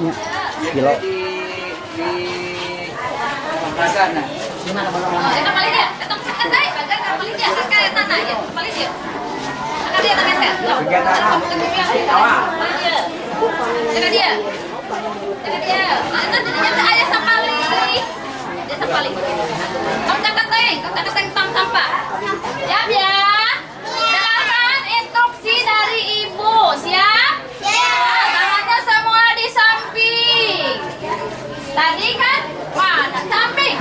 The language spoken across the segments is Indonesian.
nya kilo Ya, ya. Dengarkan instruksi dari ibu, siap? Tadi kan mana samping,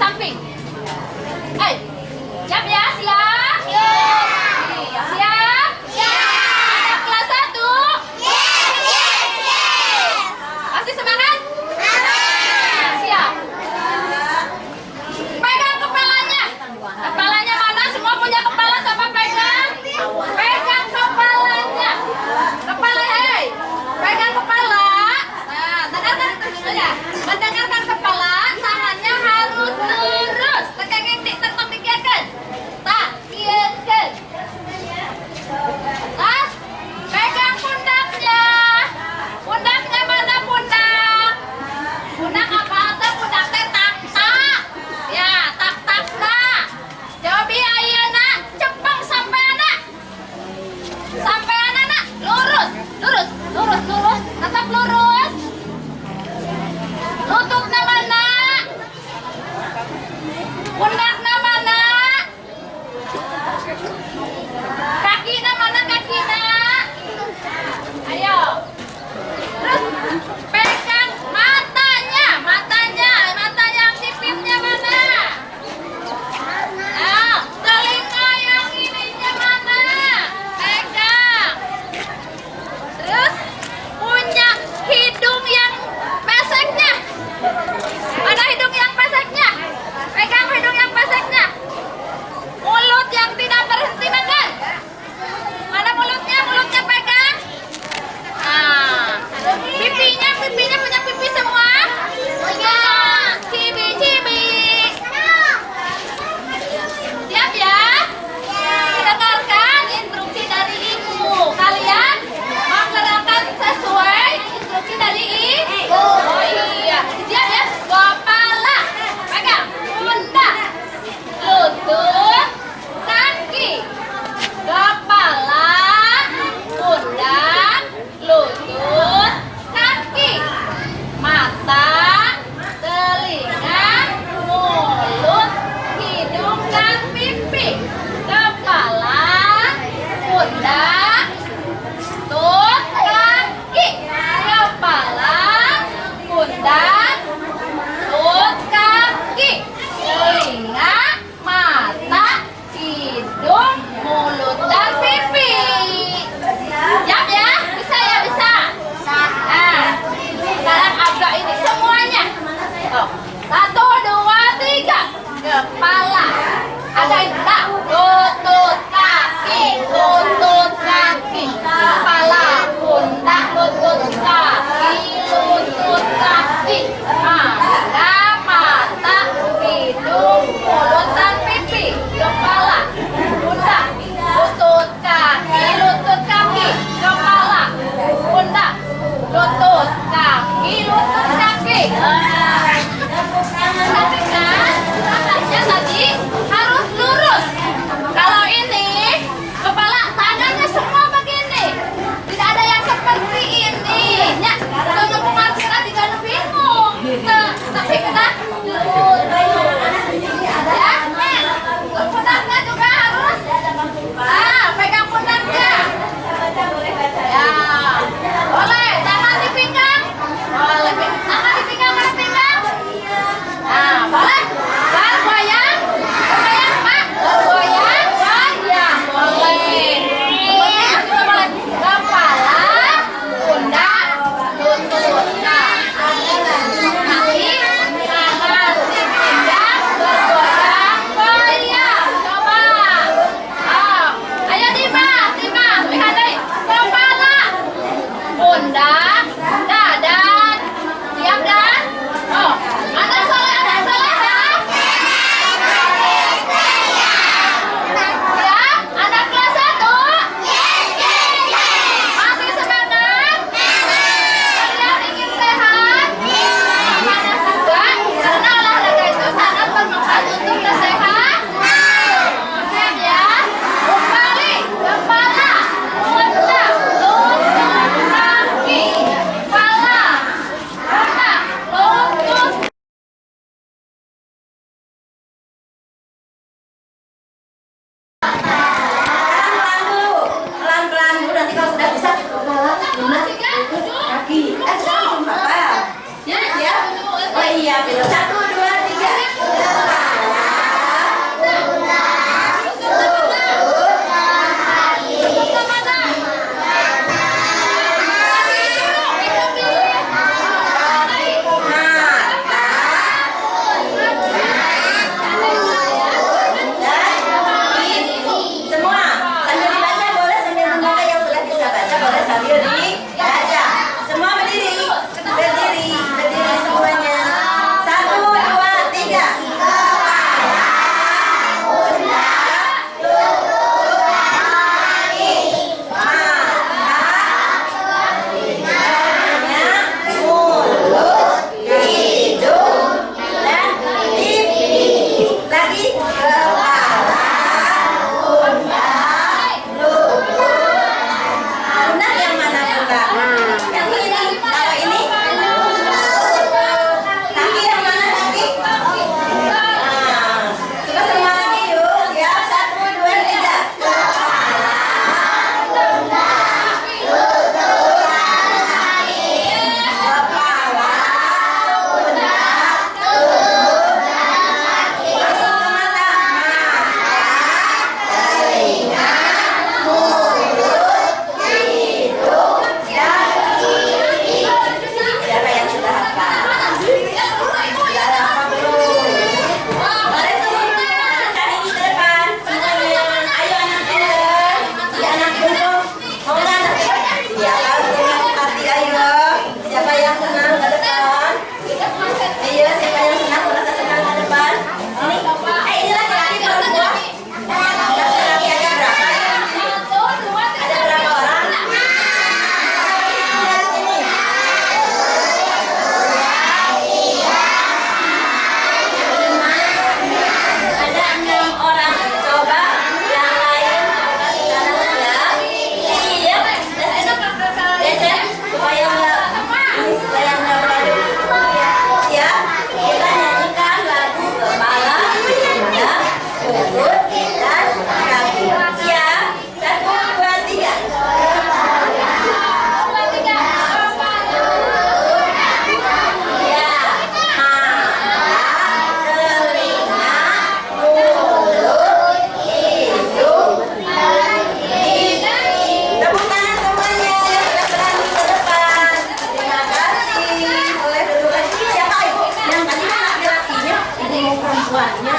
samping. Eh, jam ya siap. Yeah.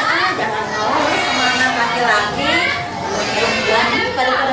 Ah, jangan mau semana laki-laki. Perempuan daripada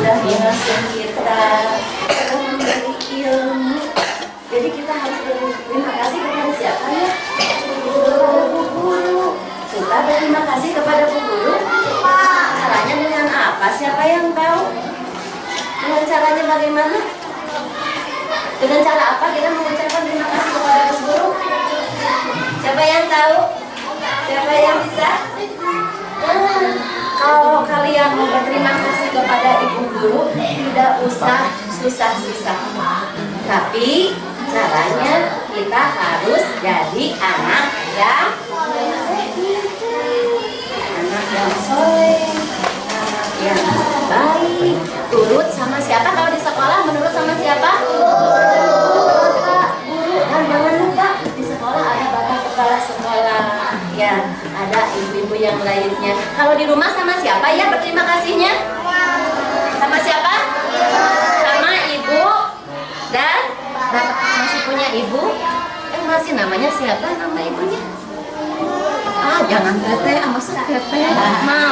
sudah mengasuh kita sudah memberi ilmu. Jadi kita harus berterima kasih kepada siapa ya? Kepada bu guru. Kita berterima kasih kepada bu guru. Caranya dengan apa? Siapa yang tahu? Dengan caranya bagaimana? Dengan cara apa kita mengucapkan terima kasih kepada Bu Guru? Siapa yang tahu? Siapa yang bisa? Kalau kalian mau berterima kasih kepada Ibu Guru, tidak usah susah-susah. Tapi caranya kita harus jadi anak yang anak yang soleh, anak yang baik, turut sama siapa kalau di sekolah menurut sama siapa? Guru, dan jangan lupa di sekolah ada bapak kepala sekolah, ya ada ibu-ibu yang lainnya. Kalau di rumah sama siapa ya berterima kasihnya? Sama siapa? Sama ibu dan bapak masih punya ibu? Eh masih namanya siapa nama ibunya? Ah, jangan teteh, masa teteh? Mama,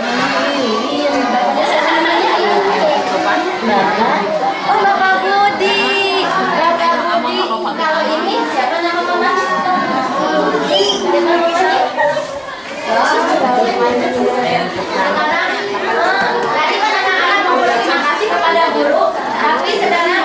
Mama Lilin. Namanya ibu. Bapak. Oh, Bapak Budi. Bapak Budi. Kalau ini siapa tadi kasih kepada guru, tapi sekarang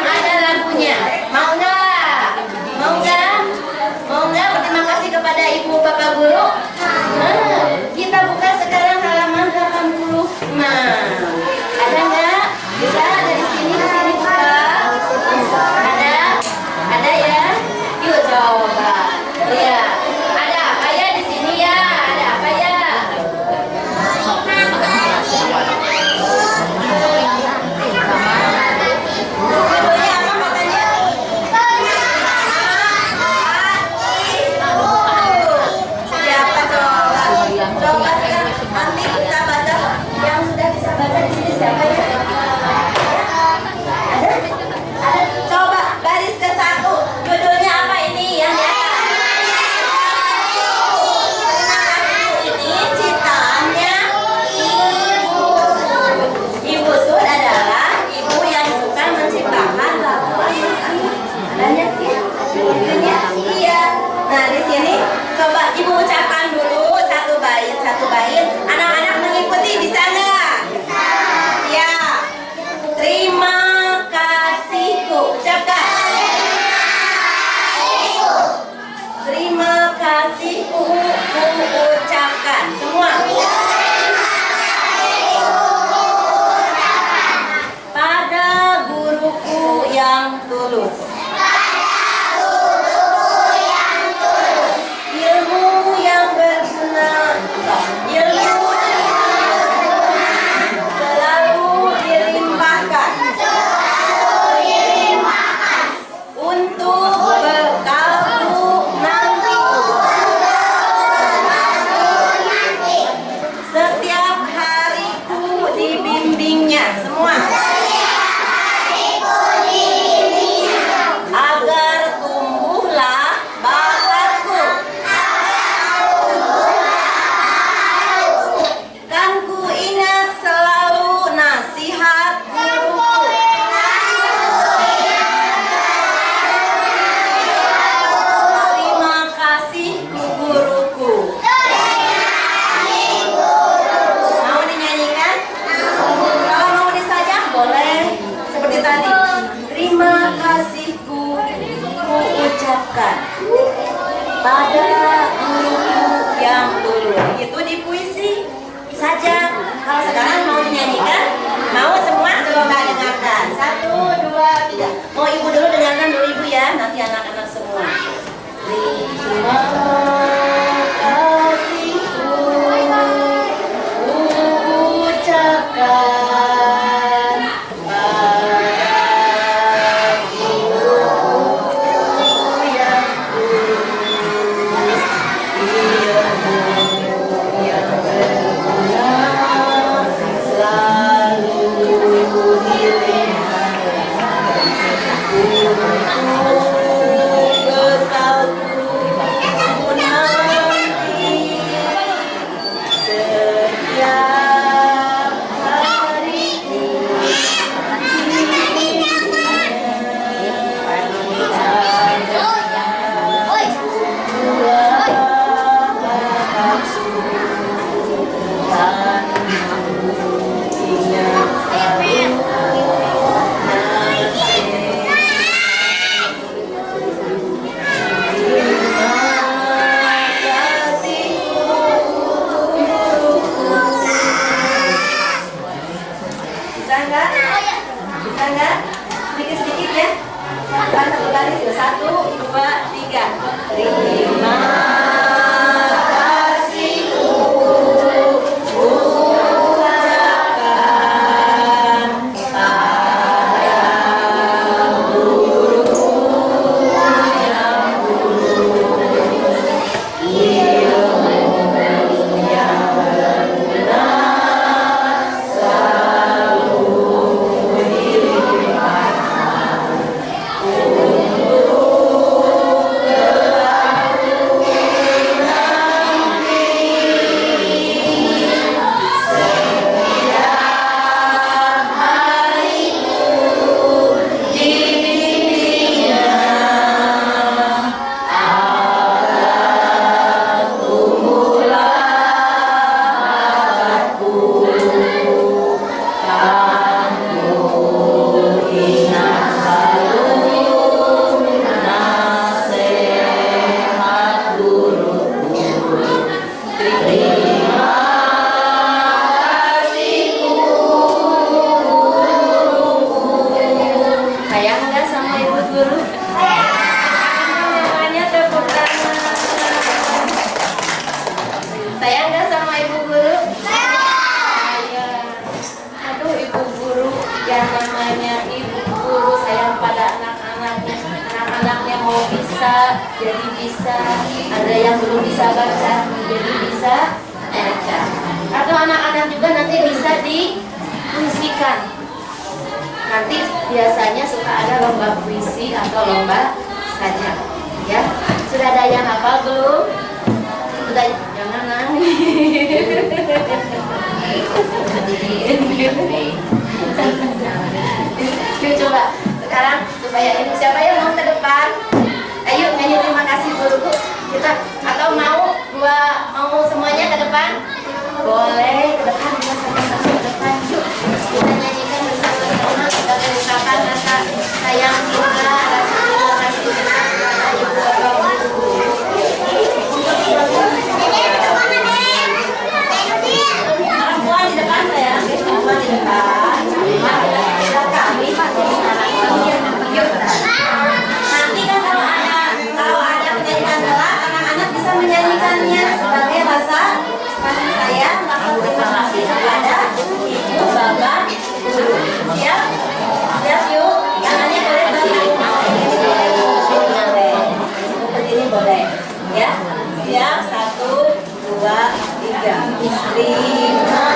Kalau sekarang mau dinyanyikan, mau semua coba Mbak dengarkan. Satu, dua, tiga. Mau ibu dulu dengarkan dulu ibu ya, nanti anak-anak semua. Lima. Yuk coba. Sekarang supaya ini siapa yang mau ke depan? Ayo nyanyi terima kasih dulu kita atau mau gua mau semuanya ke depan? Boleh ke depan. Kita nyanyikan bersama-sama. Sebagai ungkapan rasa sayang kita rasa dua, tiga. Terima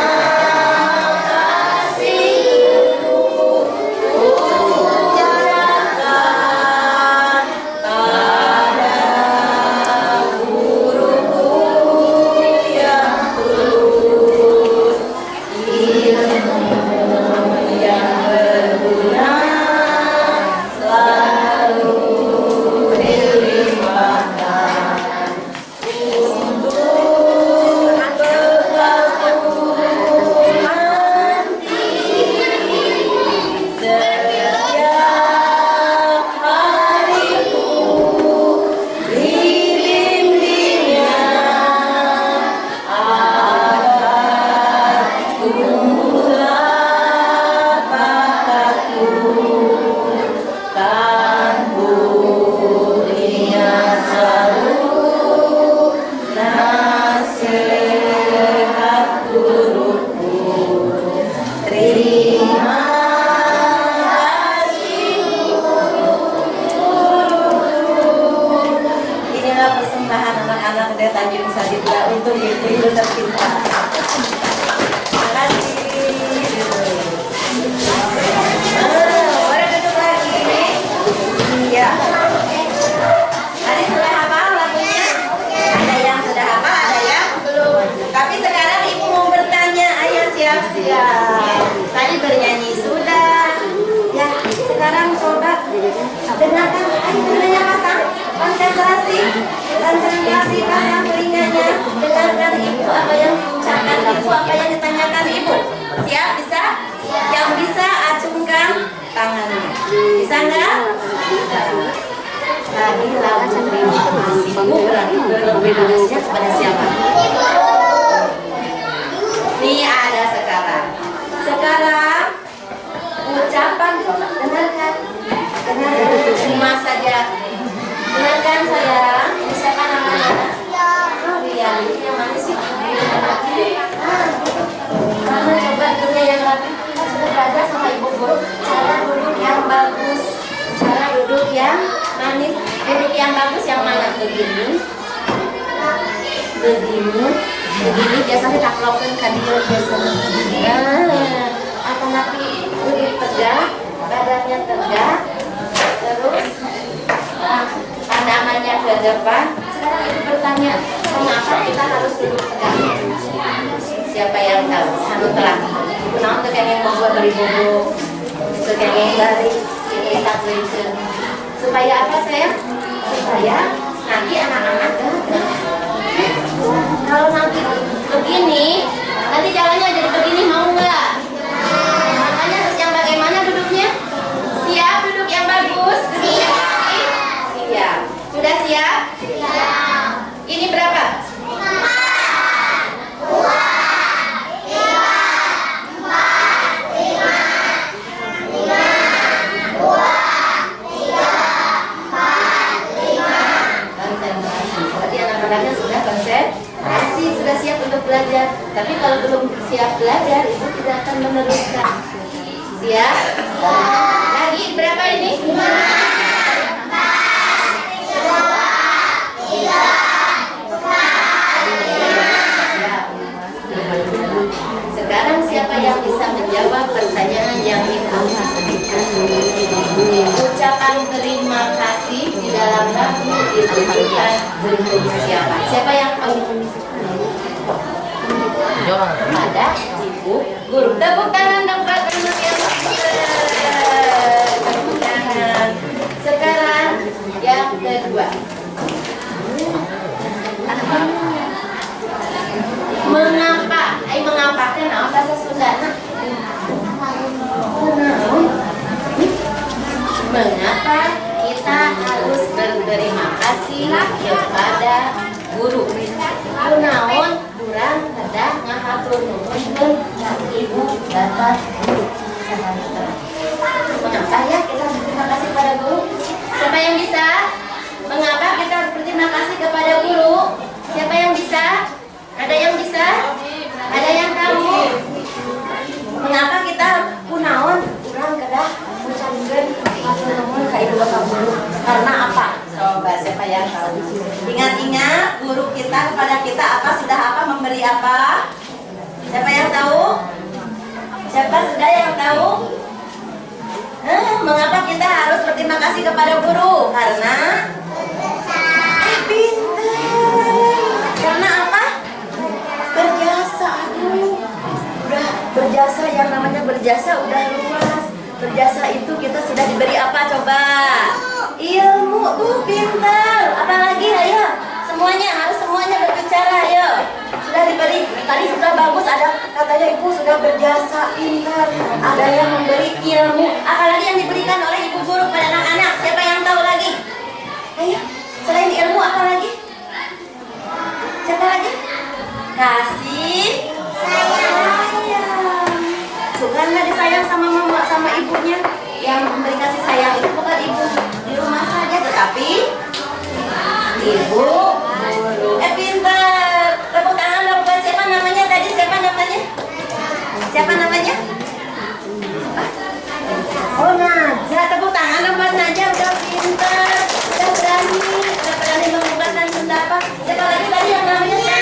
ucapan coba dengarkan. Dengarkan cuma saja. Dengarkan sayang. Siapa namanya? Iya, yang mana sih? Ah, Mama coba dunia yang rapi. Kita sudah belajar sama ibu guru cara duduk yang bagus, cara duduk yang manis, duduk yang bagus yang mana begini, begini, begini biasanya tak lakukan kadir biasanya. Nah, akan tapi duduk tegak, badannya tegak, terus ah, pandangannya ke depan. Sekarang ibu bertanya, mengapa kita harus duduk tegak? Siapa yang tahu? Satu telah. Kenapa tuh yang membuat beri bobo? Sekengeng dari ini tak. Supaya apa sayang? Supaya nanti anak-anak. Kalau nanti begini, nanti jalannya jadi begini mau nggak? Makanya harus yang bagaimana duduknya? Siap duduk yang bagus? Siap. Siap. Sudah siap? Siap. Ini berapa? konsentrasi. Berarti anak-anaknya sudah konsentrasi, sudah siap untuk belajar. Tapi kalau belum siap belajar, itu tidak akan meneruskan. Siap? Lagi berapa ini? Sekarang siapa yang bisa menjawab pertanyaan yang ibu Ucapan terima kasih di dalam lagu ditujukan untuk siapa? Siapa yang tahu? Kepada ibu guru. Tepuk tangan dong buat anak yang pintar. Tepuk tangan. Sekarang yang kedua. Mengapa? Eh mengapa? Kenapa bahasa Sunda? Kenapa? Mengapa kita harus berterima kasih kepada guru? Kunaon kurang kedah ngahatur nuhun ibu bapak guru. Mengapa ya kita berterima kasih kepada guru? Siapa yang bisa? Mengapa kita harus berterima kasih kepada guru? Siapa yang bisa? Ada yang bisa? Karena apa? Coba siapa yang tahu? Ingat-ingat guru kita kepada kita apa sudah apa memberi apa? Siapa yang tahu? Siapa sudah yang tahu? Mengapa kita harus berterima kasih kepada guru? Karena Eh, pintar. Karena apa? Berjasa. Aduh. Udah berjasa yang namanya berjasa udah luas. Berjasa itu kita sudah diberi apa coba? Ilmu tuh pintar. Apalagi ayo semuanya harus semuanya berbicara ayo. Sudah diberi tadi sudah bagus ada katanya ibu sudah berjasa pintar. Ada yang memberi ilmu. Apalagi yang diberikan oleh ibu guru pada anak-anak. Siapa yang tahu lagi? Ayo selain ilmu apa lagi? Siapa lagi? Kasih sayang juga nggak disayang sama mama sama ibunya yang memberi kasih sayang. Itu bukan ibu di rumah saja tetapi ibu. Eh pintar. Tepuk tangan dong buat siapa namanya tadi siapa namanya? Siapa namanya? Oh Naja. Tepuk tangan dong buat Naja udah pintar. Udah berani. Udah berani mengungkapkan pendapat siapa lagi tadi yang namanya?